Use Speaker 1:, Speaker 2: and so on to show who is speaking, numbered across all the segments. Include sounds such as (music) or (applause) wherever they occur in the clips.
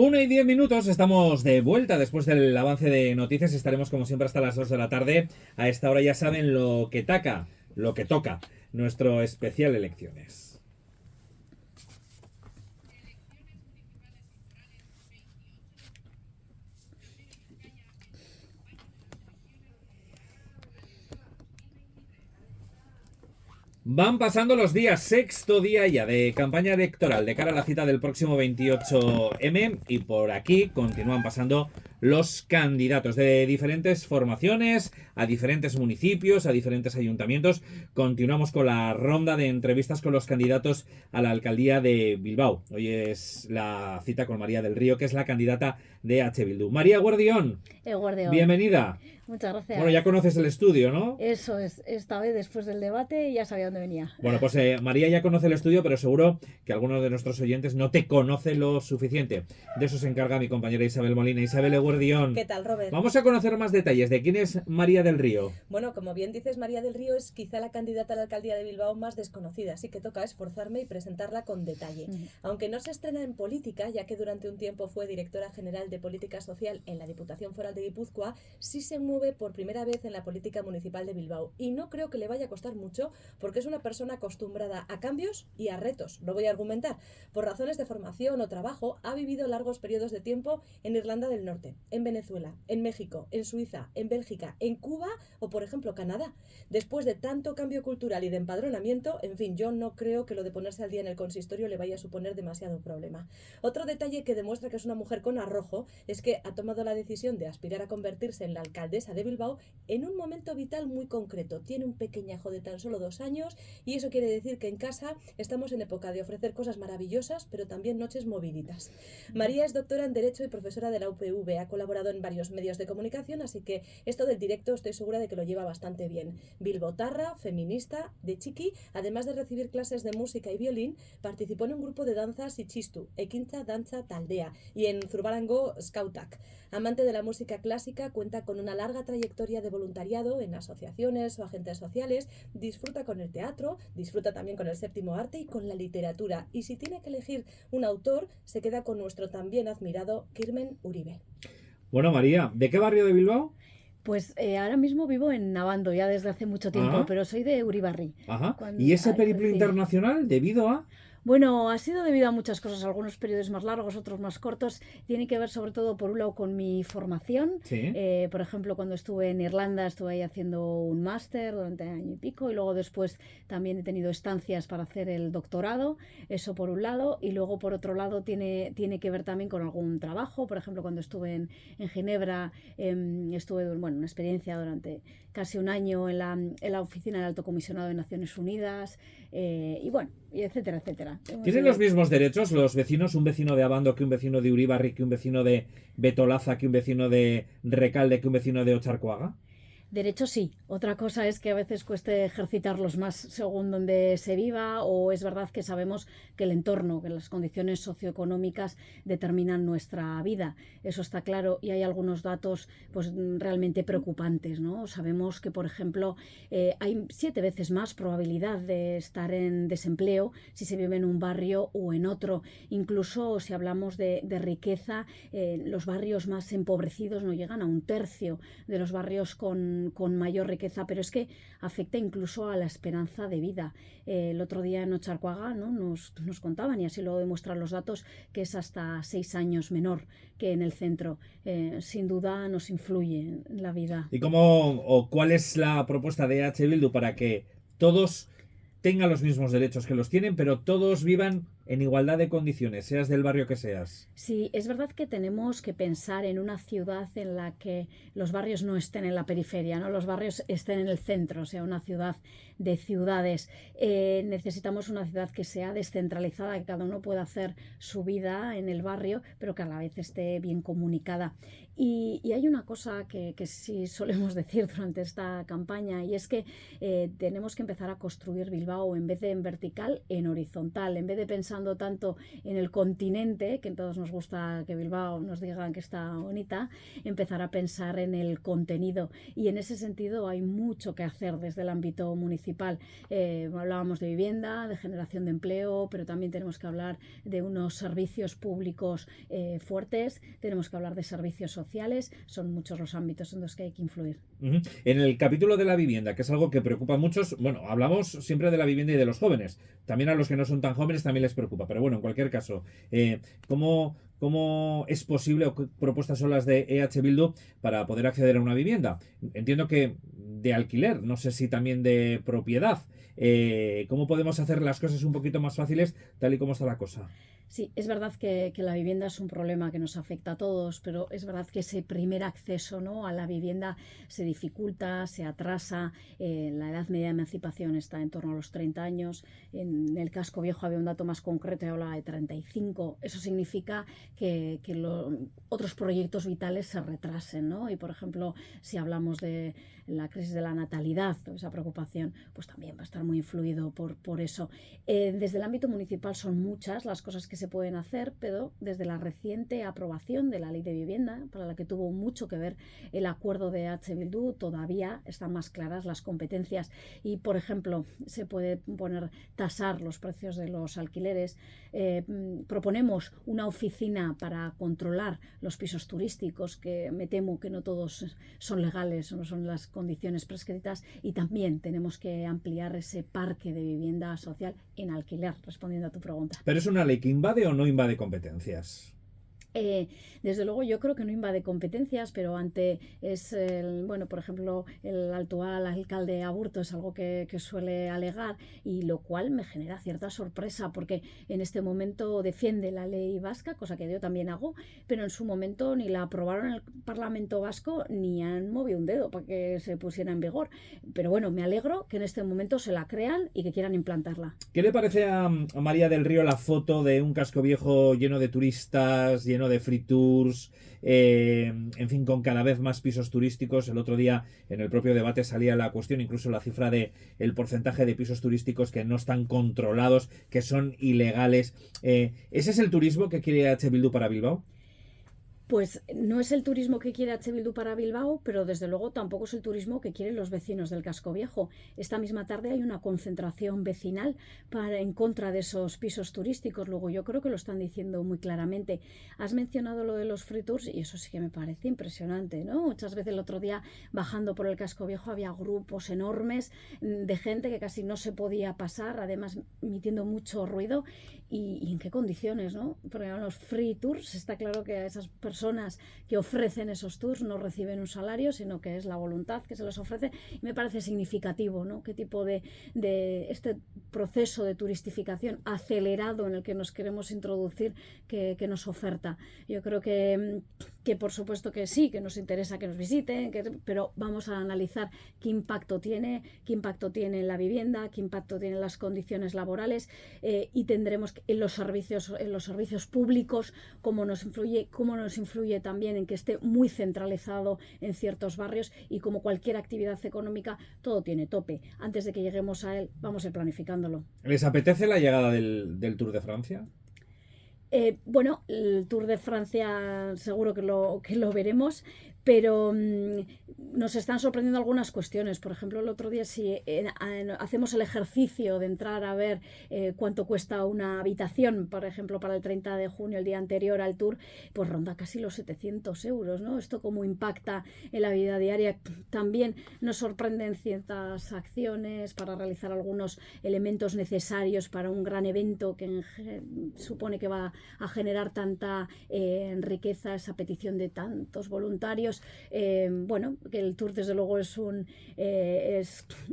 Speaker 1: Una y diez minutos, estamos de vuelta después del avance de noticias. Estaremos como siempre hasta las dos de la tarde. A esta hora ya saben lo que taca, lo que toca, nuestro especial elecciones. Van pasando los días, sexto día ya de campaña electoral de cara a la cita del próximo 28M y por aquí continúan pasando los candidatos de diferentes formaciones, a diferentes municipios, a diferentes ayuntamientos. Continuamos con la ronda de entrevistas con los candidatos a la alcaldía de Bilbao. Hoy es la cita con María del Río, que es la candidata de H. Bildu. María Guardión.
Speaker 2: El Guardión.
Speaker 1: Bienvenida.
Speaker 2: Muchas gracias.
Speaker 1: Bueno, ya conoces el estudio, ¿no?
Speaker 2: Eso es, esta vez después del debate ya sabía dónde venía.
Speaker 1: Bueno, pues eh, María ya conoce el estudio, pero seguro que algunos de nuestros oyentes no te conoce lo suficiente. De eso se encarga mi compañera Isabel Molina. Isabel Eguardión.
Speaker 3: ¿Qué tal, Robert?
Speaker 1: Vamos a conocer más detalles de quién es María del Río.
Speaker 3: Bueno, como bien dices, María del Río es quizá la candidata a la alcaldía de Bilbao más desconocida, así que toca esforzarme y presentarla con detalle. Aunque no se estrena en política, ya que durante un tiempo fue directora general de Política Social en la Diputación Foral de Guipúzcoa, sí se mueve por primera vez en la política municipal de Bilbao. Y no creo que le vaya a costar mucho porque es una persona acostumbrada a cambios y a retos. Lo voy a argumentar. Por razones de formación o trabajo, ha vivido largos periodos de tiempo en Irlanda del Norte, en Venezuela, en México, en Suiza, en Bélgica, en Cuba o, por ejemplo, Canadá. Después de tanto cambio cultural y de empadronamiento, en fin, yo no creo que lo de ponerse al día en el consistorio le vaya a suponer demasiado problema. Otro detalle que demuestra que es una mujer con arrojo es que ha tomado la decisión de aspirar a convertirse en la alcaldesa de Bilbao en un momento vital muy concreto. Tiene un pequeñajo de tan solo dos años y eso quiere decir que en casa estamos en época de ofrecer cosas maravillosas, pero también noches moviditas. María es doctora en Derecho y profesora de la UPV. Ha colaborado en varios medios de comunicación, así que esto del directo estoy segura de que lo lleva bastante bien. Bilbotarra, feminista, de chiqui, además de recibir clases de música y violín, participó en un grupo de danzas y chistu, Equinta Danza Taldea, y en Zurbarango Scoutak. Amante de la música clásica, cuenta con una larga trayectoria de voluntariado en asociaciones o agentes sociales, disfruta con el teatro, disfruta también con el séptimo arte y con la literatura. Y si tiene que elegir un autor, se queda con nuestro también admirado Kirmen Uribe.
Speaker 1: Bueno, María, ¿de qué barrio de Bilbao?
Speaker 2: Pues eh, ahora mismo vivo en Navando ya desde hace mucho tiempo, pero soy de Uribarri.
Speaker 1: Ajá. ¿Y ese periplo internacional debido a...?
Speaker 2: Bueno, ha sido debido a muchas cosas, algunos periodos más largos, otros más cortos. Tiene que ver sobre todo, por un lado, con mi formación. Eh, por ejemplo, cuando estuve en Irlanda, estuve ahí haciendo un máster durante año y pico y luego después también he tenido estancias para hacer el doctorado, eso por un lado. Y luego, por otro lado, tiene, tiene que ver también con algún trabajo. Por ejemplo, cuando estuve en, en Ginebra, eh, estuve, bueno, una experiencia durante casi un año en la, en la oficina del Alto Comisionado de Naciones Unidas eh, y bueno, y etcétera, etcétera.
Speaker 1: ¿Tienen los mismos derechos los vecinos? Un vecino de Abando que un vecino de Uribarri, que un vecino de Betolaza, que un vecino de Recalde, que un vecino de Ocharcoaga?
Speaker 2: Derecho sí. Otra cosa es que a veces cueste ejercitarlos más según donde se viva o es verdad que sabemos que el entorno, que las condiciones socioeconómicas determinan nuestra vida. Eso está claro y hay algunos datos pues realmente preocupantes. ¿no? Sabemos que, por ejemplo, eh, hay siete veces más probabilidad de estar en desempleo si se vive en un barrio o en otro. Incluso si hablamos de, riqueza, eh, los barrios más empobrecidos no llegan a un tercio de los barrios con con, mayor riqueza, pero es que afecta incluso a la esperanza de vida. Eh, el otro día en Ocharcoaga ¿no? nos, nos, contaban, y así lo demuestran los datos, que es hasta seis años menor que en el centro. Eh, sin duda nos influye en la vida.
Speaker 1: ¿Y cómo o cuál es la propuesta de H. Bildu para que todos tengan los mismos derechos que los tienen, pero todos vivan en igualdad de condiciones, seas del barrio que seas.
Speaker 2: Sí, es verdad que tenemos que pensar en una ciudad en la que los barrios no estén en la periferia, ¿no? los barrios estén en el centro, o sea, una ciudad de ciudades. Eh, necesitamos una ciudad que sea descentralizada, que cada uno pueda hacer su vida en el barrio, pero que a la vez esté bien comunicada. Y, hay una cosa que, sí solemos (laughs) decir durante esta campaña, y es que eh, tenemos que empezar a construir Bilbao en vez de en vertical, en horizontal, en vez de pensar tanto en el continente, que todos nos gusta que Bilbao nos digan que está bonita, empezar a pensar en el contenido. Y en ese sentido hay mucho que hacer desde el ámbito municipal. Eh, hablábamos de vivienda, de generación de empleo, pero también tenemos que hablar de unos servicios públicos eh, fuertes, tenemos que hablar de servicios sociales, son muchos los ámbitos en los que hay que influir.
Speaker 1: En el capítulo de la vivienda, que es algo que preocupa a muchos, bueno, hablamos siempre de la vivienda y de los jóvenes, también a los que no son tan jóvenes también les preocupa, pero bueno, en cualquier caso, eh, ¿cómo, ¿Cómo es posible o qué propuestas son las de EH Bildu para poder acceder a una vivienda? Entiendo que de alquiler, no sé si también de propiedad. Eh, ¿Cómo podemos hacer las cosas un poquito más fáciles tal y como está la cosa?
Speaker 2: Sí, es verdad que, la vivienda es un problema que nos afecta a todos, pero es verdad que ese primer acceso ¿no? a la vivienda se dificulta, se atrasa. Eh, la edad media de emancipación está en torno a los 30 años. En el casco viejo había un dato más concreto y hablaba de 35. Eso significa que, otros proyectos vitales se retrasen. ¿no? Y, por ejemplo, si hablamos de la crisis de la natalidad, esa preocupación, pues también va a estar muy influido por, por eso. Eh, desde el ámbito municipal son muchas las cosas que se pueden hacer, pero desde la reciente aprobación de la ley de vivienda, para la que tuvo mucho que ver el acuerdo de H. Bildu, todavía están más claras las competencias y, por ejemplo, se puede poner tasar los precios de los alquileres. Eh, proponemos una oficina para controlar los pisos turísticos, que me temo que no todos son legales o no son las condiciones prescritas, y también tenemos que ampliar ese parque de vivienda social en alquiler, respondiendo a tu pregunta.
Speaker 1: Pero es una ley que invade o no invade competencias?
Speaker 2: Eh, desde luego yo creo que no invade competencias, pero ante es el, bueno, por ejemplo, el actual alcalde Aburto es algo que, suele alegar y lo cual me genera cierta sorpresa porque en este momento defiende la ley vasca, cosa que yo también hago, pero en su momento ni la aprobaron el Parlamento vasco ni han movido un dedo para que se pusiera en vigor. Pero bueno, me alegro que en este momento se la crean y que quieran implantarla.
Speaker 1: ¿Qué le parece a, María del Río la foto de un casco viejo lleno de turistas, de free tours, eh, en fin, con cada vez más pisos turísticos. El otro día en el propio debate salía la cuestión, incluso la cifra de el porcentaje de pisos turísticos que no están controlados, que son ilegales. Eh, ¿Ese es el turismo que quiere H. Bildu para Bilbao?
Speaker 2: Pues no es el turismo que quiere H. Bildu para Bilbao, pero desde luego tampoco es el turismo que quieren los vecinos del casco viejo. Esta misma tarde hay una concentración vecinal para, en contra de esos pisos turísticos. Luego yo creo que lo están diciendo muy claramente. Has mencionado lo de los free tours y eso sí que me parece impresionante, ¿no? Muchas veces el otro día bajando por el casco viejo había grupos enormes de gente que casi no se podía pasar, además emitiendo mucho ruido. ¿Y, en qué condiciones, no? Porque los free tours está claro que a esas personas personas que ofrecen esos tours no reciben un salario, sino que es la voluntad que se les ofrece. Y me parece significativo, ¿no? Qué tipo de, de este proceso de turistificación acelerado en el que nos queremos introducir que, nos oferta. Yo creo que, que, por supuesto que sí, que nos interesa que nos visiten, pero vamos a analizar qué impacto tiene, qué impacto tiene en la vivienda, qué impacto tiene en las condiciones laborales eh, y tendremos en los servicios, en los servicios públicos, cómo nos influye, cómo nos influye influye también en que esté muy centralizado en ciertos barrios y como cualquier actividad económica, todo tiene tope. Antes de que lleguemos a él, vamos a ir planificándolo.
Speaker 1: ¿Les apetece la llegada del, del Tour de Francia?
Speaker 2: Eh, bueno, el Tour de Francia seguro que lo, que lo veremos, pero mm, nos están sorprendiendo algunas cuestiones. Por ejemplo, el otro día si eh, hacemos el ejercicio de entrar a ver eh, cuánto cuesta una habitación, por ejemplo, para el 30 de junio, el día anterior al tour, pues ronda casi los 700 euros, ¿no? Esto cómo impacta en la vida diaria. También nos sorprenden ciertas acciones para realizar algunos elementos necesarios para un gran evento que supone que va a generar tanta eh, riqueza, esa petición de tantos voluntarios eh, bueno, que el Tour desde luego es, un, eh,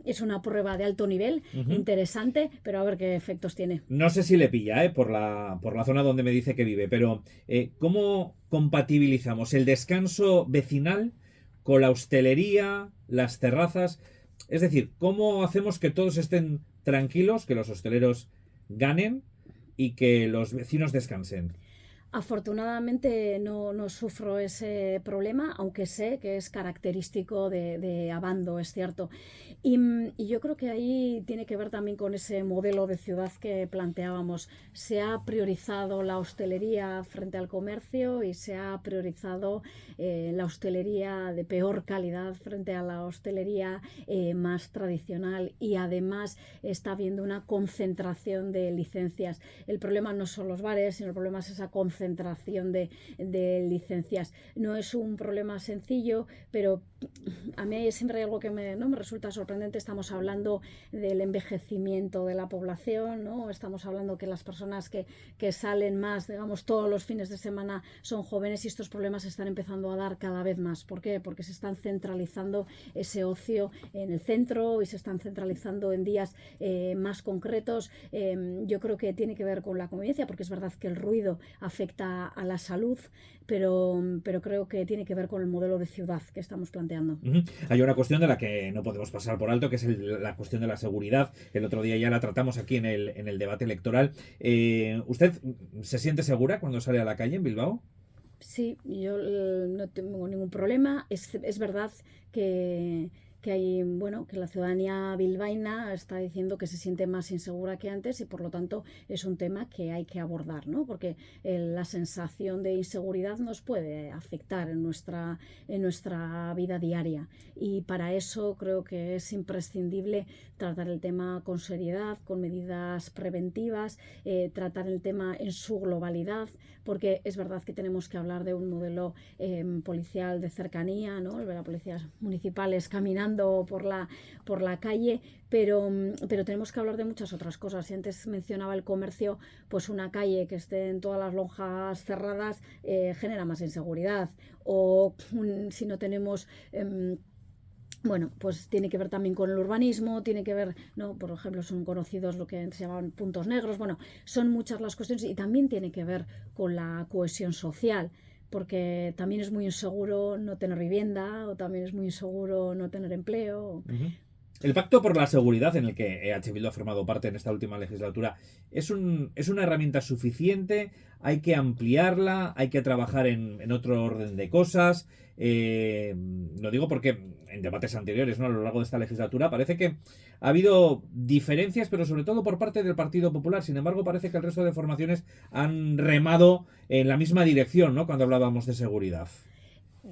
Speaker 2: es, una prueba de alto nivel, interesante, pero a ver qué efectos tiene.
Speaker 1: No sé si le pilla eh, por, la, por la zona donde me dice que vive, pero ¿cómo compatibilizamos el descanso vecinal con la hostelería, las terrazas? Es decir, ¿cómo hacemos que todos estén tranquilos, que los hosteleros ganen y que los vecinos descansen?
Speaker 2: Afortunadamente no, no, sufro ese problema, aunque sé que es característico de, de Abando, es cierto. Y, y, yo creo que ahí tiene que ver también con ese modelo de ciudad que planteábamos. Se ha priorizado la hostelería frente al comercio y se ha priorizado eh, la hostelería de peor calidad frente a la hostelería eh, más tradicional y además está habiendo una concentración de licencias. El problema no son los bares, sino el problema es esa concentración de, de licencias. No es un problema sencillo, pero a mí siempre hay algo que me, ¿no? me resulta sorprendente. Estamos hablando del envejecimiento de la población, ¿no? estamos hablando que las personas que, que, salen más, digamos, todos los fines de semana son jóvenes y estos problemas se están empezando a dar cada vez más. ¿Por qué? Porque se están centralizando ese ocio en el centro y se están centralizando en días eh, más concretos. Eh, yo creo que tiene que ver con la convivencia, porque es verdad que el ruido afecta a la salud, pero, pero creo que tiene que ver con el modelo de ciudad que estamos planteando.
Speaker 1: Hay una cuestión de la que no podemos pasar por alto, que es la cuestión de la seguridad. El otro día ya la tratamos aquí en el, en el debate electoral. Eh, ¿Usted se siente segura cuando sale a la calle en Bilbao?
Speaker 2: Sí, yo eh, no tengo ningún problema. Es, es verdad que que hay, bueno, que la ciudadanía bilbaína está diciendo que se siente más insegura que antes y por lo tanto es un tema que hay que abordar, ¿no? Porque eh, la sensación de inseguridad nos puede afectar en nuestra, en nuestra vida diaria y para eso creo que es imprescindible tratar el tema con seriedad, con medidas preventivas, eh, tratar el tema en su globalidad, porque es verdad que tenemos que hablar de un modelo em, policial de cercanía, ¿no? El ver a policías municipales por la, por la calle, pero, pero tenemos que hablar de muchas otras cosas. Si antes mencionaba el comercio, pues una calle que esté en todas las lonjas cerradas eh, genera más inseguridad. O si no tenemos... Em, bueno, pues tiene que ver también con el urbanismo, tiene que ver, ¿no? Por ejemplo, son conocidos lo que se llaman puntos negros, bueno, son muchas las cuestiones y también tiene que ver con la cohesión social porque también es muy inseguro no tener vivienda o también es muy inseguro no tener empleo.
Speaker 1: El pacto por la seguridad en el que EH Bildu ha formado parte en esta última legislatura es, un, es una herramienta suficiente, hay que ampliarla, hay que trabajar en, en otro orden de cosas. Eh, lo digo porque en debates anteriores, ¿no? A lo largo de esta legislatura, parece que ha habido diferencias, pero sobre todo por parte del Partido Popular. Sin embargo, parece que el resto de formaciones han remado en la misma dirección, ¿no? Cuando hablábamos de seguridad.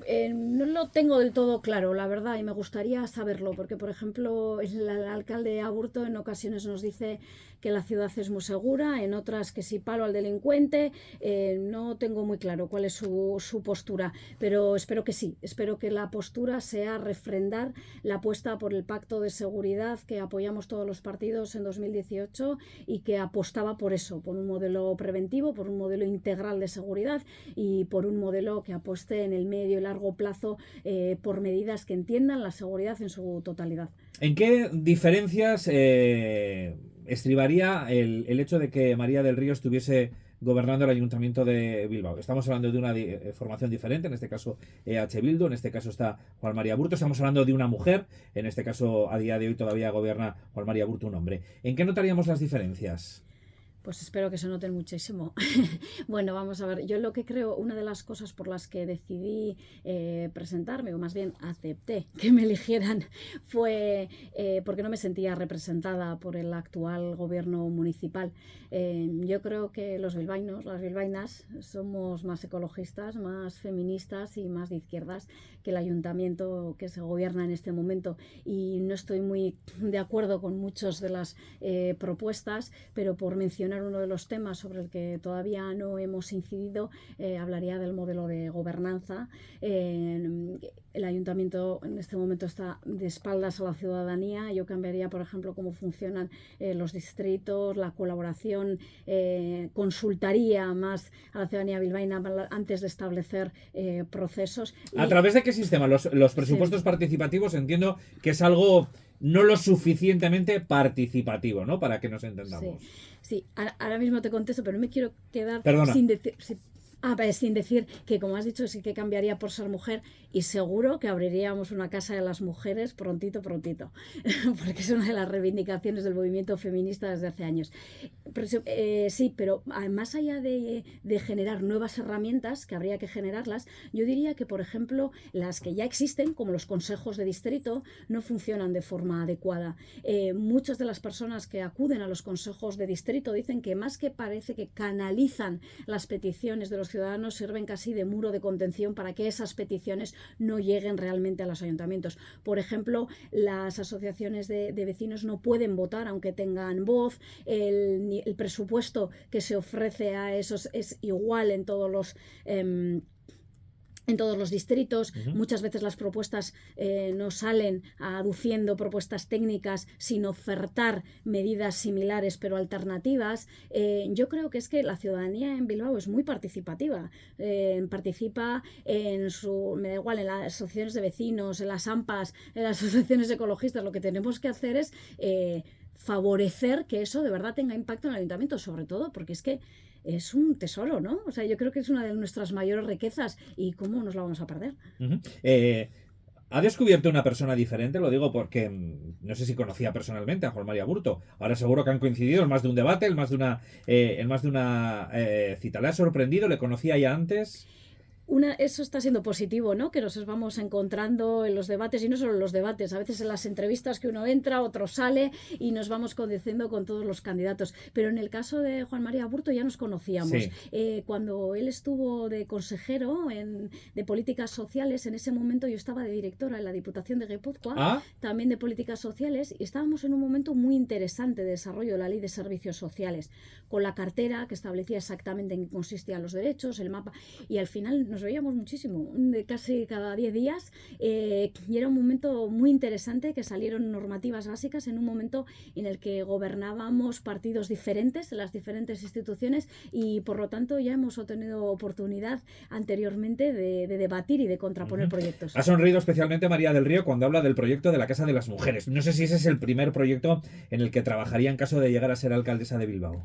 Speaker 2: Eh, no lo tengo del todo claro, la verdad, y me gustaría saberlo, porque, por ejemplo, el, alcalde Aburto en ocasiones nos dice que la ciudad es muy segura, en otras que si palo al delincuente, eh, no tengo muy claro cuál es su, su, postura, pero espero que sí, espero que la postura sea refrendar la apuesta por el pacto de seguridad que apoyamos todos los partidos en 2018 y que apostaba por eso, por un modelo preventivo, por un modelo integral de seguridad y por un modelo que apueste en el medio largo plazo eh, por medidas que entiendan la seguridad en su totalidad.
Speaker 1: ¿En qué diferencias eh, estribaría el, hecho de que María del Río estuviese gobernando el Ayuntamiento de Bilbao. Estamos hablando de una eh, formación diferente, en este caso EH Bildu, en este caso está Juan María Burto, estamos hablando de una mujer, en este caso a día de hoy todavía gobierna Juan María Burto un hombre. ¿En qué notaríamos las diferencias?
Speaker 2: Pues espero que se noten muchísimo. (laughs) bueno, vamos a ver, yo lo que creo, una de las cosas por las que decidí eh, presentarme, o más bien acepté que me eligieran, (laughs) fue eh, porque no me sentía representada por el actual gobierno municipal. Eh, yo creo que los bilbainos, las bilbainas, somos más ecologistas, más feministas y más de izquierdas que el ayuntamiento que se gobierna en este momento. Y no estoy muy de acuerdo con muchas de las propuestas, pero por mencionar uno de los temas sobre el que todavía no hemos incidido, eh, hablaría del modelo de gobernanza. Eh, el ayuntamiento en este momento está de espaldas a la ciudadanía. Yo cambiaría, por ejemplo, cómo funcionan eh, los distritos, la colaboración, eh, consultaría más a la ciudadanía bilbaína antes de establecer procesos.
Speaker 1: ¿A través de qué sistema? Los, los presupuestos sí. participativos entiendo que es algo no lo suficientemente participativo, ¿no? Para que nos entendamos.
Speaker 2: Sí, sí. ahora mismo te contesto, pero no me quiero quedar
Speaker 1: Perdona.
Speaker 2: sin decir... Ah, pues sin decir que, como has dicho, sí que cambiaría por ser mujer y seguro que abriríamos una casa de las mujeres prontito, prontito, (laughs) porque es una de las reivindicaciones del movimiento feminista desde hace años. eh, sí, pero más allá de, generar nuevas herramientas, que habría que generarlas, yo diría que, por ejemplo, las que ya existen, como los consejos de distrito, no funcionan de forma adecuada. Eh, muchas de las personas que acuden a los consejos de distrito dicen que más que parece que canalizan las peticiones de los ciudadanos, sirven casi de muro de contención para que esas peticiones no lleguen realmente a los ayuntamientos. Por ejemplo, las asociaciones de, vecinos no pueden votar aunque tengan voz, el, el, presupuesto que se ofrece a esos es igual en todos los... Em, en todos los distritos. Muchas veces las propuestas eh, no salen aduciendo propuestas técnicas, sin ofertar medidas similares pero alternativas. Eh, yo creo que es que la ciudadanía en Bilbao es muy participativa. Eh, participa en su, me da igual, en las asociaciones de vecinos, en las AMPAs, en las (laughs) asociaciones ecologistas. Lo que tenemos que hacer es favorecer que eso de verdad tenga impacto en el ayuntamiento, sobre todo porque es que es un tesoro, ¿no? O sea, yo creo que es una de nuestras mayores riquezas y cómo nos la vamos a perder.
Speaker 1: Eh, ha descubierto una persona diferente, lo digo porque mm, no sé si conocía personalmente a Juan María Burto. Ahora seguro que han coincidido en más de un debate, en más de una, eh, en más de una eh, cita. ¿Le ha sorprendido? ¿Le conocía ya antes?
Speaker 2: Eso está siendo positivo, ¿no? Que nos vamos encontrando en los debates y no solo en los debates, a veces en las entrevistas que uno entra, otro sale y nos vamos conduciendo con todos los candidatos. Pero en el caso de Juan María Burto ya nos conocíamos. Eh, cuando él estuvo de consejero en, de políticas sociales, en ese momento yo estaba de directora en la Diputación de Guipúzcoa, ah. también de políticas sociales, y estábamos en un momento muy interesante de desarrollo de la ley de servicios sociales, con la cartera que establecía exactamente en qué consistían los derechos, el mapa, y al final nos veíamos muchísimo, de casi cada 10 días, eh, y era un momento muy interesante que salieron normativas básicas en un momento en el que gobernábamos partidos diferentes en las diferentes instituciones y por lo tanto ya hemos tenido oportunidad anteriormente de, debatir y de contraponer proyectos.
Speaker 1: Ha sonreído especialmente María del Río cuando habla del proyecto de la Casa de las Mujeres. No sé si ese es el primer proyecto en el que trabajaría en caso de llegar a ser alcaldesa de Bilbao.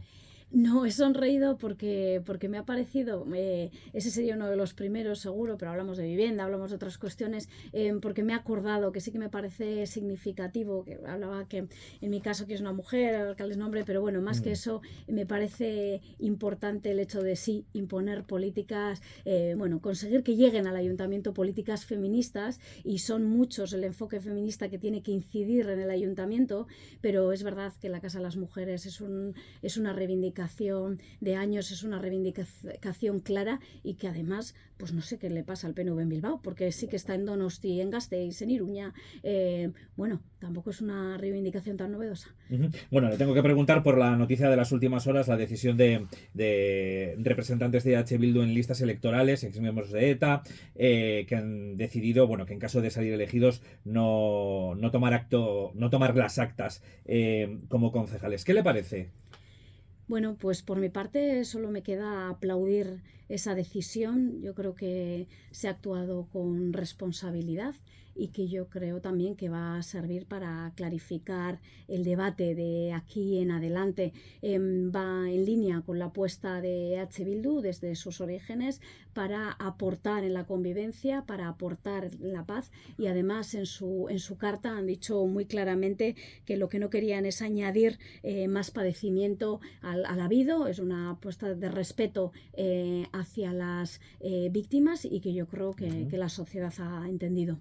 Speaker 2: No, he sonreído porque, porque me ha parecido, eh, ese sería uno de los primeros seguro, pero hablamos de vivienda, hablamos de otras cuestiones, eh, porque me ha acordado que sí que me parece significativo, que hablaba que en mi caso que es una mujer, el alcalde es nombre, pero bueno, más que mm. eso, me parece importante el hecho de sí imponer políticas, eh, bueno, conseguir que lleguen al ayuntamiento políticas feministas y son muchos el enfoque feminista que tiene que incidir en el ayuntamiento, pero es verdad que la Casa de las Mujeres es, un, es una reivindicación de años, es una reivindicación clara y que además, pues no sé qué le pasa al PNV en Bilbao, porque sí que está en Donosti, en Gasteiz, en Iruña. Eh, bueno, tampoco es una reivindicación tan novedosa.
Speaker 1: Bueno, le tengo que preguntar por la noticia de las últimas horas, la decisión de, representantes de H. Bildu en listas electorales, ex miembros de ETA, eh, que han decidido, bueno, que en caso de salir elegidos no, tomar acto, no tomar las actas eh, como concejales. ¿Qué le parece?
Speaker 2: Bueno, pues por mi parte solo me queda aplaudir esa decisión. Yo creo que se ha actuado con responsabilidad y que yo creo también que va a servir para clarificar el debate de aquí en adelante. Em, va en línea con la apuesta de H. Bildu desde sus orígenes para aportar en la convivencia, para aportar la paz y además en su, en su carta han dicho muy claramente que lo que no querían es añadir eh, más padecimiento al, habido, es una apuesta de respeto eh, hacia las eh, víctimas y que yo creo que, que la sociedad ha entendido.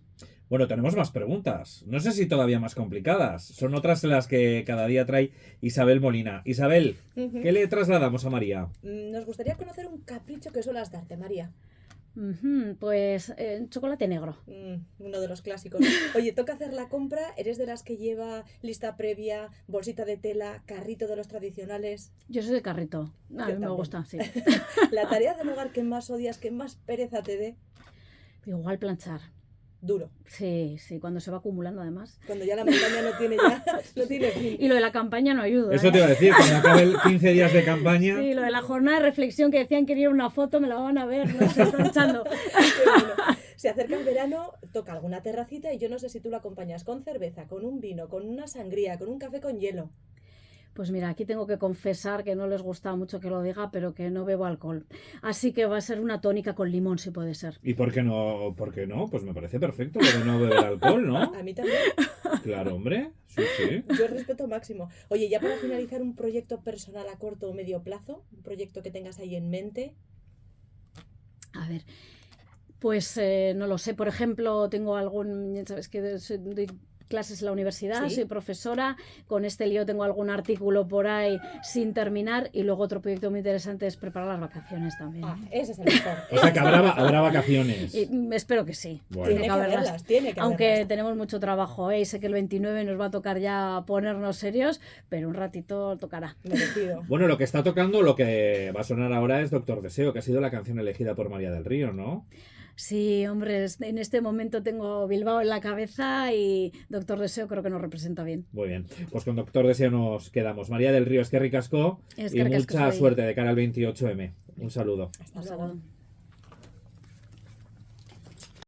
Speaker 1: Bueno, tenemos más preguntas. No sé si todavía más complicadas. Son otras las que cada día trae Isabel Molina. Isabel, ¿qué le trasladamos a María?
Speaker 3: Mm, nos gustaría conocer un capricho que suelas darte, María.
Speaker 2: Pues eh, chocolate negro.
Speaker 3: Mm, uno de los clásicos. (laughs) Oye, toca hacer la compra. ¿Eres de las que lleva lista previa, bolsita de tela, carrito de los tradicionales?
Speaker 2: Yo soy de carrito. A mí me gusta, sí. (laughs)
Speaker 3: la tarea del (laughs) hogar que más odias, que más pereza te dé.
Speaker 2: Igual planchar
Speaker 3: duro.
Speaker 2: Sí, sí, cuando se va acumulando además.
Speaker 3: Cuando ya la montaña no tiene ya, no tiene fin. (laughs)
Speaker 2: Y lo de la campaña no ayuda.
Speaker 1: Eso te iba a decir, cuando (laughs) acabe el 15 días de campaña.
Speaker 2: Sí, lo de la jornada de reflexión que decían que quería una foto, me la van a ver, no sé, están echando. (laughs)
Speaker 3: Se acerca el verano, toca alguna terracita y yo no sé si tú lo acompañas con cerveza, con un vino, con una sangría, con un café con hielo.
Speaker 2: Pues mira, aquí tengo que confesar que no les gusta mucho que lo diga, pero que no bebo alcohol. Así que va a ser una tónica con limón, si puede ser.
Speaker 1: ¿Y por qué no? ¿Por qué no? Pues me parece perfecto de no beber alcohol, ¿no? (laughs)
Speaker 3: A mí también.
Speaker 1: Claro, hombre. Sí, sí.
Speaker 3: Yo respeto máximo. Oye, ya para finalizar un proyecto personal a corto o medio plazo, un proyecto que tengas ahí en mente.
Speaker 2: A ver, pues eh, no lo sé. Por ejemplo, tengo algún, sabes que doy clases en la universidad,
Speaker 3: Sí.
Speaker 2: soy profesora, con este lío tengo algún artículo por ahí sin terminar y luego otro proyecto muy interesante es preparar las vacaciones también.
Speaker 3: Ah, ese es el mejor.
Speaker 1: O sea que habrá, va- habrá vacaciones.
Speaker 2: Y, mm, espero que sí.
Speaker 1: Bueno.
Speaker 3: Tiene que
Speaker 2: haberlas.
Speaker 3: haberlas, tiene que
Speaker 2: Aunque
Speaker 3: haberlas.
Speaker 2: tenemos mucho trabajo, ¿eh? y sé que el 29 nos va a tocar ya ponernos serios, pero un ratito tocará.
Speaker 3: Merecido.
Speaker 1: Bueno, lo que está tocando, lo que va a sonar ahora es Doctor Deseo, que ha sido la canción elegida por María del Río, ¿no?
Speaker 2: Sí, hombre, en este momento tengo Bilbao en la cabeza y Doctor Deseo creo que nos representa bien.
Speaker 1: Muy bien. Pues con Doctor Deseo nos quedamos. María del Río, es que ricasco y mucha suerte de cara al 28M. Un saludo.
Speaker 3: Hasta
Speaker 2: Un
Speaker 3: luego.
Speaker 2: saludo.